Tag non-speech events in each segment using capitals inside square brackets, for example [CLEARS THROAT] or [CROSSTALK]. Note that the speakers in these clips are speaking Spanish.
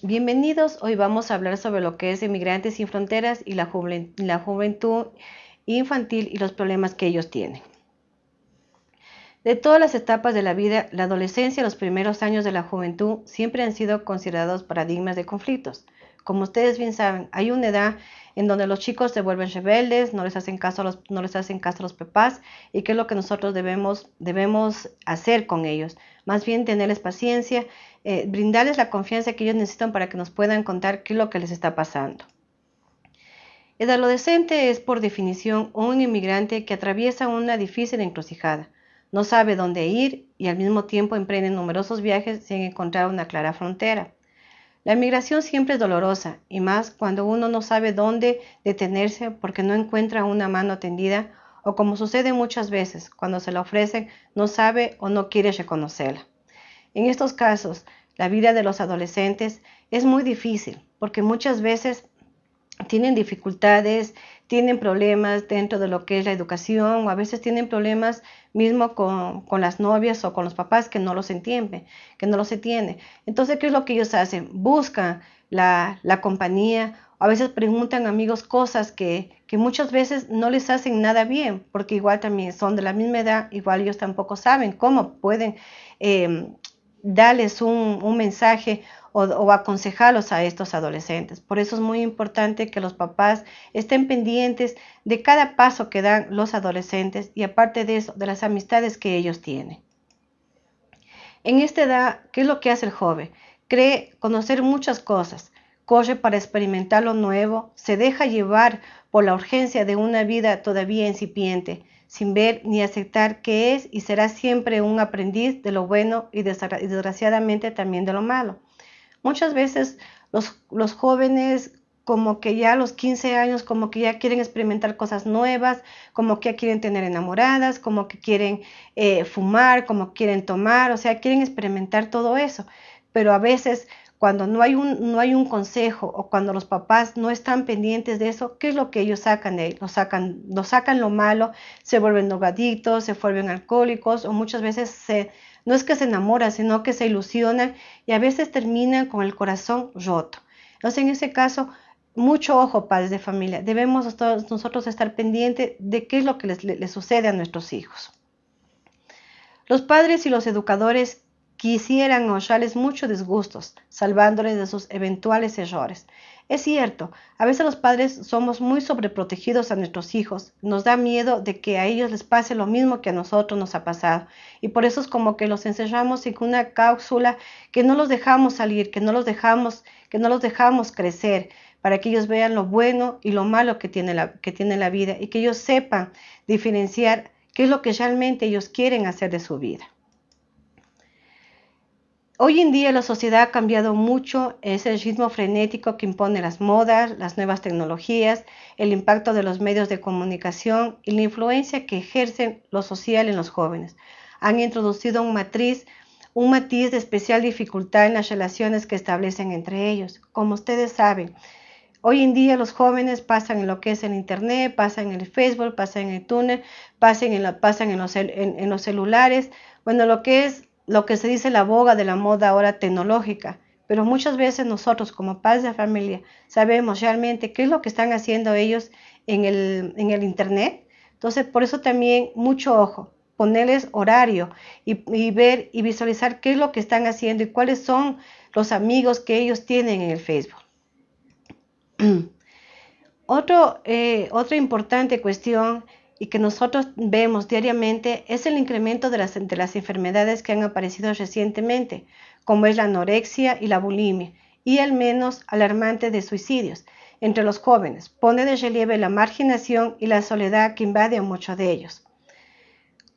Bienvenidos, hoy vamos a hablar sobre lo que es Inmigrantes sin Fronteras y la, juventud infantil y los problemas que ellos tienen. De todas las etapas de la vida, la adolescencia y los primeros años de la juventud siempre han sido considerados paradigmas de conflictos. Como ustedes bien saben, hay una edad en donde los chicos se vuelven rebeldes, no les hacen caso a los, no les hacen caso a los papás y qué es lo que nosotros debemos, debemos hacer con ellos. Más bien tenerles paciencia, eh, brindarles la confianza que ellos necesitan para que nos puedan contar qué es lo que les está pasando. El adolescente es por definición un inmigrante que atraviesa una difícil encrucijada. No sabe dónde ir y al mismo tiempo emprende numerosos viajes sin encontrar una clara frontera. La migración siempre es dolorosa y más cuando uno no sabe dónde detenerse porque no encuentra una mano tendida o como sucede muchas veces, cuando se la ofrecen no sabe o no quiere reconocerla. En estos casos, la vida de los adolescentes es muy difícil porque muchas veces tienen dificultades, tienen problemas dentro de lo que es la educación o a veces tienen problemas mismo con, las novias o con los papás que no los entienden, que no los entienden. Entonces, ¿qué es lo que ellos hacen? Buscan la, compañía o a veces preguntan a amigos cosas que, muchas veces no les hacen nada bien, porque igual también son de la misma edad, igual ellos tampoco saben cómo pueden eh, darles un, mensaje o, aconsejarlos a estos adolescentes. Por eso es muy importante que los papás estén pendientes de cada paso que dan los adolescentes y aparte de eso, de las amistades que ellos tienen. En esta edad, ¿qué es lo que hace el joven? Cree conocer muchas cosas, corre para experimentar lo nuevo, se deja llevar por la urgencia de una vida todavía incipiente, sin ver ni aceptar que es y será siempre un aprendiz de lo bueno y desgraciadamente también de lo malo. Muchas veces los, jóvenes como que ya a los 15 años, como que ya quieren experimentar cosas nuevas, como que ya quieren tener enamoradas, como que quieren eh, fumar, como quieren tomar, o sea, quieren experimentar todo eso. Pero a veces cuando no hay, un, no hay un consejo o cuando los papás no están pendientes de eso, ¿qué es lo que ellos sacan de ahí? Lo sacan, lo sacan lo malo, se vuelven drogaditos, se vuelven alcohólicos o muchas veces no es que se enamoran, sino que se ilusionan y a veces terminan con el corazón roto. Entonces, en ese caso, mucho ojo, padres de familia. Debemos nosotros estar pendientes de qué es lo que les, sucede a nuestros hijos. Los padres y los educadores quisieran ahorrarles muchos disgustos, salvándoles de sus eventuales errores. Es cierto, a veces los padres somos muy sobreprotegidos a nuestros hijos, nos da miedo de que a ellos les pase lo mismo que a nosotros nos ha pasado y por eso es como que los encerramos en una cápsula que no los dejamos salir, que no los dejamos, que no los dejamos crecer para que ellos vean lo bueno y lo malo que tiene la, que tiene la vida y que ellos sepan diferenciar qué es lo que realmente ellos quieren hacer de su vida. Hoy en día la sociedad ha cambiado mucho, es el ritmo frenético que impone las modas, las nuevas tecnologías, el impacto de los medios de comunicación y la influencia que ejercen lo social en los jóvenes. Han introducido un matriz, un matiz de especial dificultad en las relaciones que establecen entre ellos. Como ustedes saben, Hoy en día los jóvenes pasan en lo que es el Internet, pasan en el Facebook, pasan en el túnel, pasan en, pasan en, los, en los celulares. Bueno, lo que es lo que se dice la boga de la moda ahora tecnológica, pero muchas veces nosotros como padres de familia sabemos realmente qué es lo que están haciendo ellos en el, en el Internet. Entonces, por eso también mucho ojo, ponerles horario y, ver y visualizar qué es lo que están haciendo y cuáles son los amigos que ellos tienen en el Facebook. [CLEARS THROAT] Otro, eh, otra importante cuestión y que nosotros vemos diariamente es el incremento de las, de las enfermedades que han aparecido recientemente, como es la anorexia y la bulimia, y el menos alarmante de suicidios entre los jóvenes. Pone de relieve la marginación y la soledad que invade a muchos de ellos.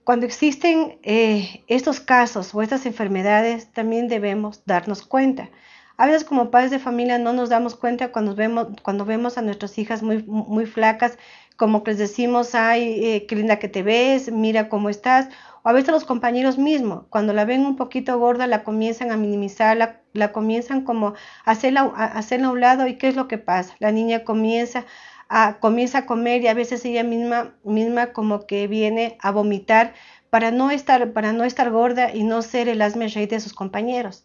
Cuando existen eh, estos casos o estas enfermedades, también debemos darnos cuenta. A veces como padres de familia no nos damos cuenta cuando vemos, cuando vemos a nuestras hijas muy, muy flacas como que les decimos, ay, eh, qué linda que te ves, mira cómo estás. O a veces los compañeros mismos, cuando la ven un poquito gorda, la comienzan a minimizar, la, comienzan como a hacerla, a hacerla a un lado. ¿Y qué es lo que pasa? La niña comienza a, comienza a comer y a veces ella misma, misma como que viene a vomitar para no estar, para no estar gorda y no ser el asme rey de sus compañeros.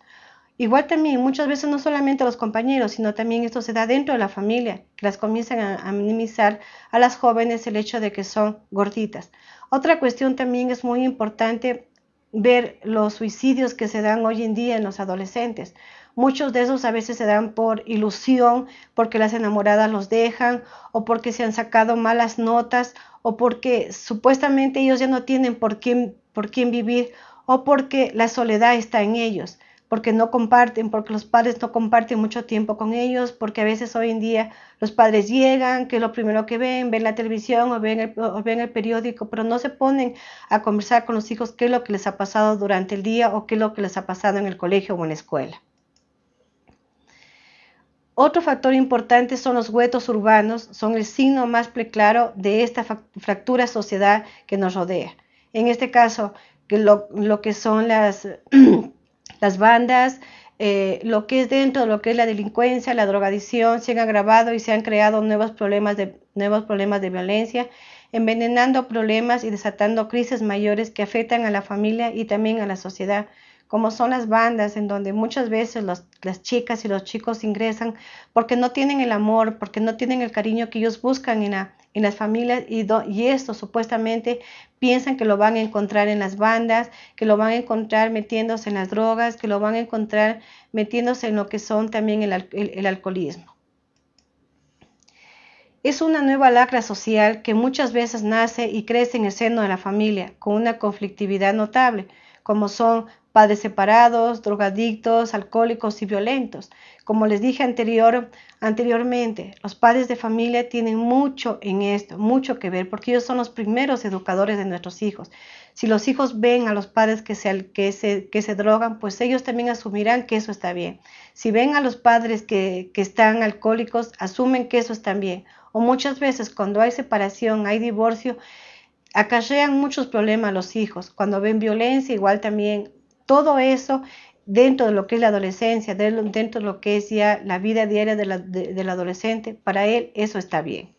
Igual también muchas veces no solamente los compañeros, sino también esto se da dentro de la familia, que las comienzan a, minimizar a las jóvenes el hecho de que son gorditas. Otra cuestión también es muy importante ver los suicidios que se dan hoy en día en los adolescentes. Muchos de esos a veces se dan por ilusión, porque las enamoradas los dejan o porque se han sacado malas notas o porque supuestamente ellos ya no tienen por quién, por quién vivir o porque la soledad está en ellos porque no comparten, porque los padres no comparten mucho tiempo con ellos, porque a veces hoy en día los padres llegan, que es lo primero que ven, ven la televisión o ven, el, ven el periódico, pero no se ponen a conversar con los hijos qué es lo que les ha pasado durante el día o qué es lo que les ha pasado en el colegio o en la escuela. Otro factor importante son los huetos urbanos, son el signo más claro de esta fractura sociedad que nos rodea. En este caso, lo, lo que son las [CLEARS THROAT] las bandas, eh, lo que es dentro de lo que es la delincuencia, la drogadicción, se han agravado y se han creado nuevos problemas de, nuevos problemas de violencia, envenenando problemas y desatando crisis mayores que afectan a la familia y también a la sociedad como son las bandas, en donde muchas veces las chicas y los chicos ingresan porque no tienen el amor, porque no tienen el cariño que ellos buscan en, en las familias y, y, esto supuestamente piensan que lo van a encontrar en las bandas, que lo van a encontrar metiéndose en las drogas, que lo van a encontrar metiéndose en lo que son también el, el alcoholismo. Es una nueva lacra social que muchas veces nace y crece en el seno de la familia, con una conflictividad notable, como son padres separados, drogadictos, alcohólicos y violentos. Como les dije anterior, anteriormente, los padres de familia tienen mucho en esto, mucho que ver, porque ellos son los primeros educadores de nuestros hijos. Si los hijos ven a los padres que se, que se, que se drogan, pues ellos también asumirán que eso está bien. Si ven a los padres que, que están alcohólicos, asumen que eso está bien. O muchas veces cuando hay separación, hay divorcio, acarrean muchos problemas a los hijos. Cuando ven violencia, igual también todo eso dentro de lo que es la adolescencia, dentro de lo que es ya la vida diaria del adolescente, para él eso está bien.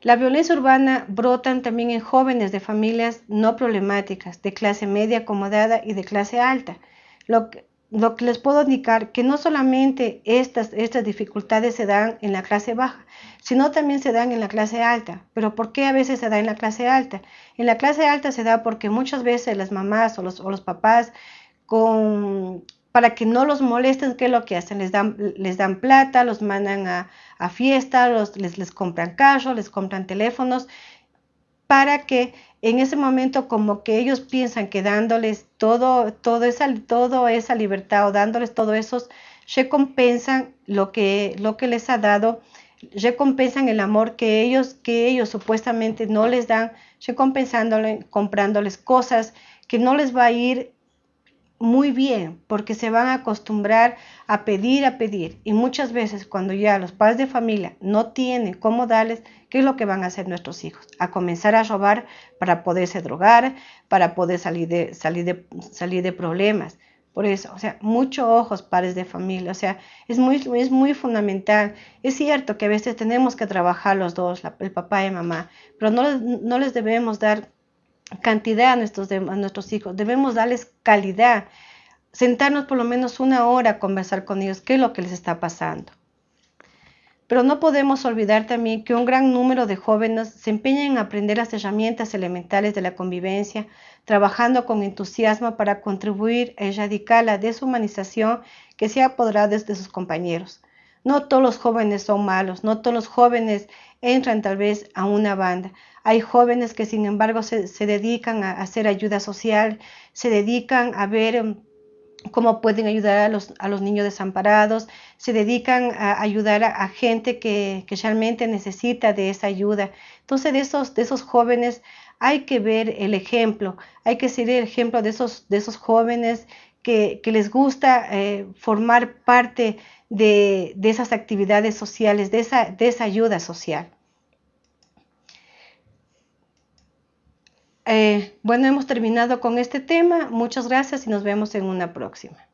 La violencia urbana brotan también en jóvenes de familias no problemáticas, de clase media acomodada y de clase alta. Lo que, lo que les puedo indicar que no solamente estas, estas dificultades se dan en la clase baja, sino también se dan en la clase alta. Pero ¿por qué a veces se da en la clase alta? En la clase alta se da porque muchas veces las mamás o los, o los papás con, para que no los molesten, ¿qué es lo que hacen? Les dan, les dan plata, los mandan a, fiesta, los, les, les compran carros, les compran teléfonos, para que en ese momento como que ellos piensan que dándoles todo, todo esa, todo esa libertad o dándoles todo eso, recompensan lo que, lo que les ha dado, recompensan el amor que ellos, que ellos supuestamente no les dan, recompensándole, comprándoles cosas que no les va a ir muy bien porque se van a acostumbrar a pedir, a pedir. Y muchas veces cuando ya los padres de familia no tienen cómo darles, ¿qué es lo que van a hacer nuestros hijos? A comenzar a robar para poderse drogar, para poder salir de, salir de, salir de problemas. Por eso, o sea, mucho ojos padres de familia, o sea, es muy, es muy fundamental. Es cierto que a veces tenemos que trabajar los dos, el papá y mamá, pero no, no les debemos dar cantidad a nuestros, a nuestros hijos, debemos darles calidad, sentarnos por lo menos una hora a conversar con ellos, qué es lo que les está pasando. Pero no podemos olvidar también que un gran número de jóvenes se empeñan en aprender las herramientas elementales de la convivencia, trabajando con entusiasmo para contribuir a erradicar la deshumanización que se ha apoderado de sus compañeros. No todos los jóvenes son malos, no todos los jóvenes entran tal vez a una banda. Hay jóvenes que sin embargo se, dedican a hacer ayuda social, se dedican a ver em, cómo pueden ayudar a los, a los niños desamparados, se dedican a ayudar a, gente que, realmente necesita de esa ayuda. Entonces de esos, de esos jóvenes hay que ver el ejemplo, hay que seguir el ejemplo de esos, de esos jóvenes que, les gusta eh, formar parte de, esas actividades sociales, de esa, de esa ayuda social. Eh, bueno, hemos terminado con este tema. Muchas gracias y nos vemos en una próxima.